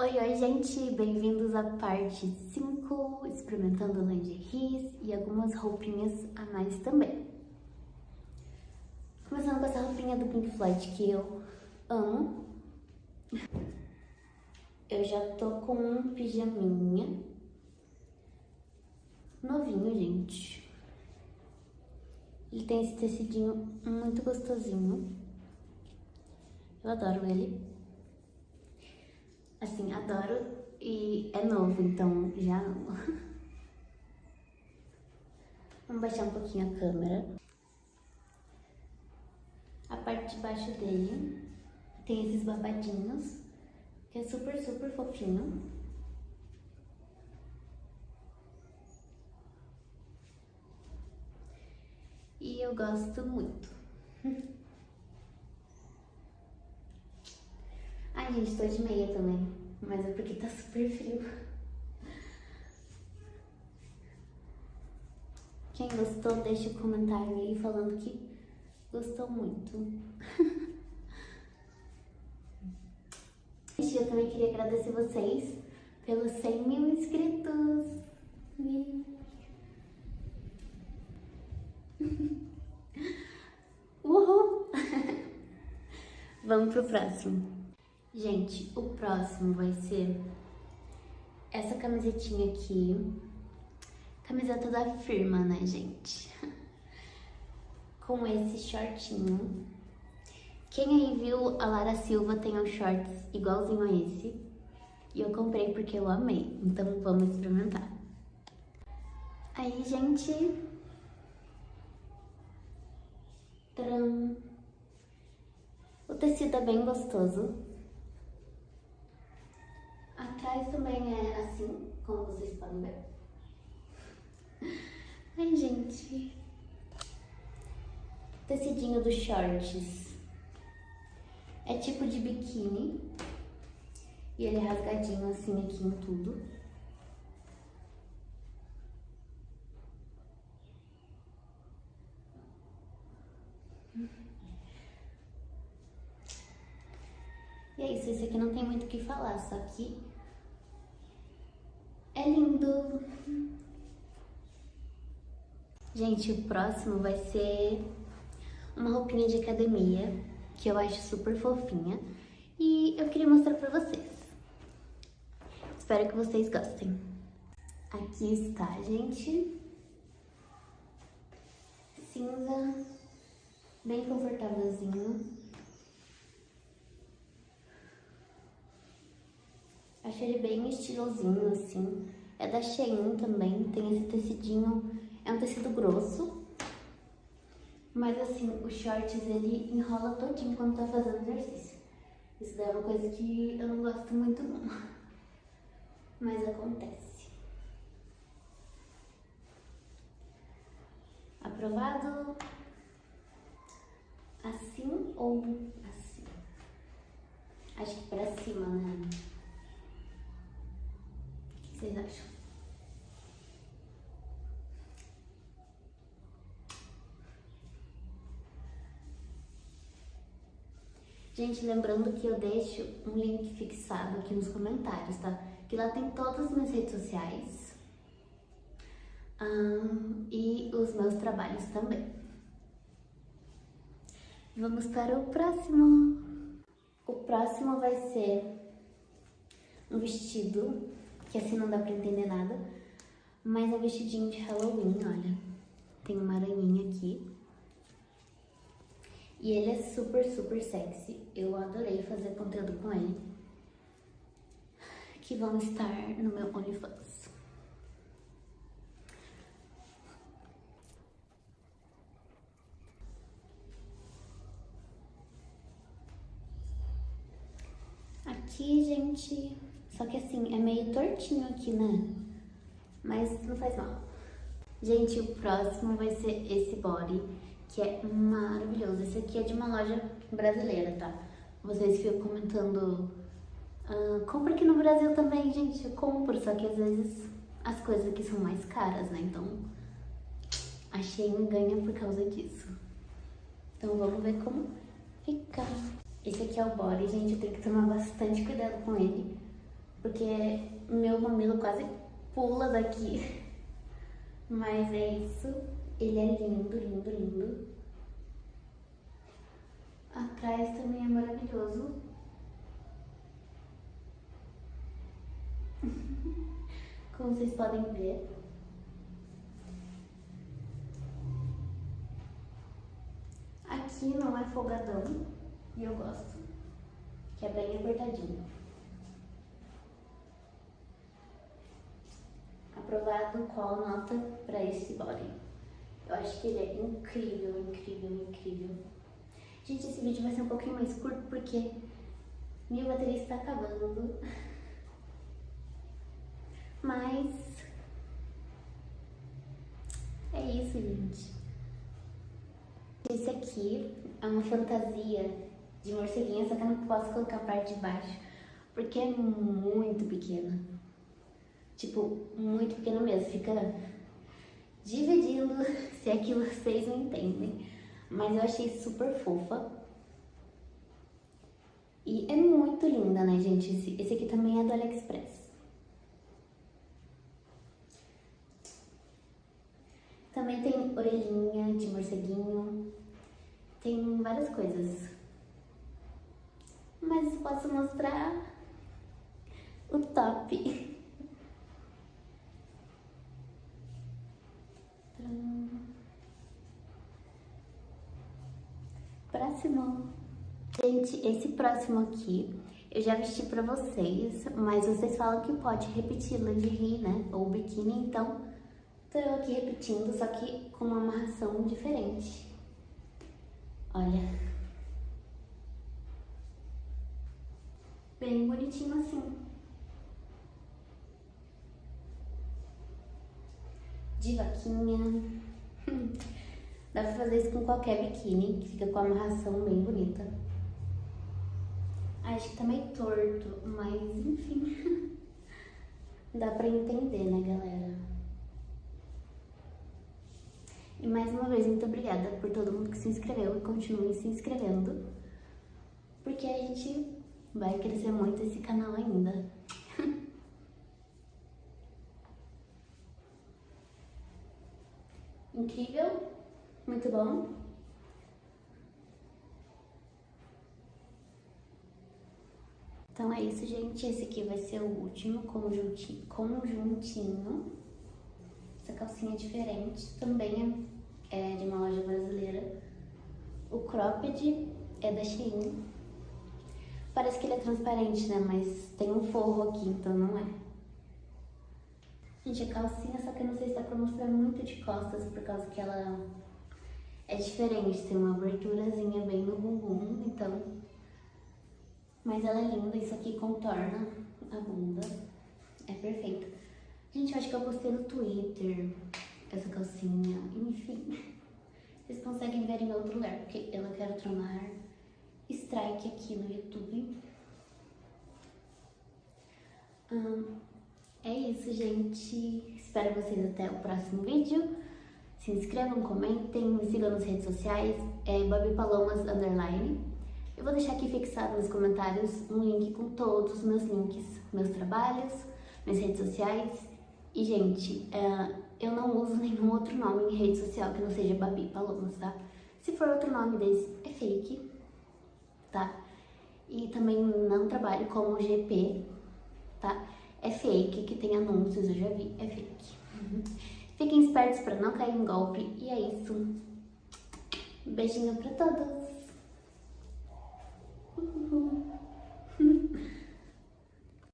Oi, oi, gente! Bem-vindos à parte 5, experimentando lingeries e algumas roupinhas a mais também. Começando com essa roupinha do Pink Floyd que eu amo. Eu já tô com um pijaminha novinho, gente. Ele tem esse tecidinho muito gostosinho. Eu adoro ele. Assim, adoro e é novo, então já amo. Vamos baixar um pouquinho a câmera. A parte de baixo dele tem esses babadinhos, que é super, super fofinho. E eu gosto muito. Ai, gente, tô de meia também. Mas é porque tá super frio. Quem gostou, deixa o um comentário aí falando que gostou muito. Gente, eu também queria agradecer vocês pelos 100 mil inscritos. Uhul! Vamos pro próximo. Gente, o próximo vai ser essa camisetinha aqui. Camiseta da firma, né, gente? Com esse shortinho. Quem aí viu a Lara Silva tem um shorts igualzinho a esse. E eu comprei porque eu amei. Então vamos experimentar. Aí, gente... Tcharam! O tecido é bem gostoso. Atrás também é assim, como vocês podem ver. Ai, gente. Tecidinho dos shorts. É tipo de biquíni. E ele é rasgadinho assim aqui em tudo. E é isso, esse aqui não tem muito o que falar, só que é lindo. Gente, o próximo vai ser uma roupinha de academia, que eu acho super fofinha. E eu queria mostrar pra vocês. Espero que vocês gostem. Aqui está, gente. Cinza, bem confortávelzinho. Acho ele bem estilosinho, assim. É da Shein também, tem esse tecidinho, é um tecido grosso. Mas assim, o shorts ele enrola todinho quando tá fazendo exercício. Isso daí é uma coisa que eu não gosto muito não. Mas acontece. Aprovado? Assim ou assim? Acho que pra cima, né? Vocês acham? Gente, lembrando que eu deixo um link fixado aqui nos comentários, tá? Que lá tem todas as minhas redes sociais um, e os meus trabalhos também. Vamos para o próximo. O próximo vai ser um vestido que assim não dá pra entender nada. Mas é vestidinho de Halloween, olha. Tem uma aranhinha aqui. E ele é super, super sexy. Eu adorei fazer conteúdo com ele. Que vão estar no meu OnlyFans. Aqui, gente, só que assim, é meio tortinho aqui, né? Mas não faz mal. Gente, o próximo vai ser esse body, que é maravilhoso. Esse aqui é de uma loja brasileira, tá? Vocês ficam comentando... Uh, compra aqui no Brasil também, gente. Eu compro, só que às vezes as coisas aqui são mais caras, né? Então, achei um ganha por causa disso. Então vamos ver como fica. Esse aqui é o body, gente. Eu tenho que tomar bastante cuidado com ele porque meu mamilo quase pula daqui. Mas é isso. Ele é lindo, lindo, lindo. Atrás também é maravilhoso. Como vocês podem ver. Aqui não é folgadão e eu gosto, que é bem apertadinho. Aprovado qual nota para esse body? Eu acho que ele é incrível, incrível, incrível. Gente, esse vídeo vai ser um pouquinho mais curto porque minha bateria está acabando. Mas é isso, gente. Esse aqui é uma fantasia de morceguinha, só que eu não posso colocar a parte de baixo, porque é muito pequena. Tipo, muito pequena mesmo. Fica dividindo, se é que vocês não entendem. Mas eu achei super fofa. E é muito linda, né, gente? Esse, esse aqui também é do AliExpress. Também tem orelhinha de morceguinho. Tem várias coisas. Mas posso mostrar o top. Próximo. Gente, esse próximo aqui eu já vesti pra vocês, mas vocês falam que pode repetir lingerie, né? Ou biquíni, então tô eu aqui repetindo, só que com uma amarração diferente. Olha. Bem bonitinho assim. De vaquinha. Dá pra fazer isso com qualquer biquíni, que fica com a amarração bem bonita. Acho que tá meio torto, mas enfim. Dá pra entender, né, galera? E mais uma vez, muito obrigada por todo mundo que se inscreveu e continue se inscrevendo. Porque a gente vai crescer muito esse canal ainda. Incrível, muito bom. Então é isso, gente. Esse aqui vai ser o último conjuntinho. Essa calcinha é diferente, também é, é de uma loja brasileira. O cropped é da Shein. Parece que ele é transparente, né? Mas tem um forro aqui, então não é. Gente, a calcinha, só que eu não sei se dá pra mostrar muito de costas, por causa que ela é diferente. Tem uma aberturazinha bem no bumbum, então... Mas ela é linda, isso aqui contorna a bunda. É perfeito. Gente, eu acho que eu postei no Twitter essa calcinha, enfim. Vocês conseguem ver em outro lugar, porque eu não quero tomar strike aqui no YouTube. Hum, é isso, gente. Espero vocês até o próximo vídeo. Se inscrevam, comentem, me sigam nas redes sociais, é Babi Palomas Underline. Eu vou deixar aqui fixado nos comentários um link com todos os meus links, meus trabalhos, minhas redes sociais e, gente, é, eu não uso nenhum outro nome em rede social que não seja Babi Palomas, tá? Se for outro nome desse, é fake, tá? E também não trabalho como GP, tá? É fake, que tem anúncios, eu já vi, é fake. Uhum. Fiquem espertos para não cair em golpe. E é isso. Beijinho pra todos!